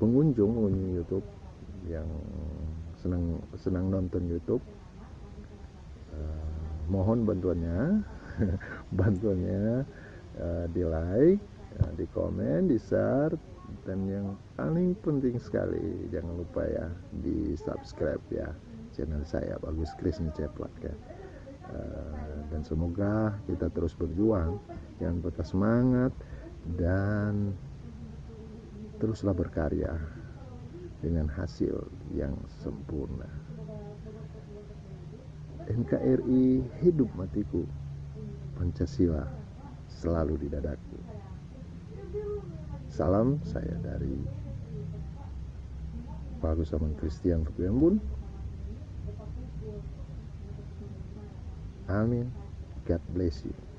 pengunjung pengunjung YouTube yang senang senang nonton YouTube uh, mohon bantuannya. Bantuannya uh, di like uh, di komen di share dan yang paling penting sekali jangan lupa ya di subscribe ya channel saya bagus Kris Ceplak ya. Uh, dan semoga kita terus berjuang jangan patah semangat dan teruslah berkarya dengan hasil yang sempurna. NKRI hidup matiku, Pancasila selalu di dadaku. Salam saya dari Pak Agus Aman Christian Fukuyambun. Amin. God bless you.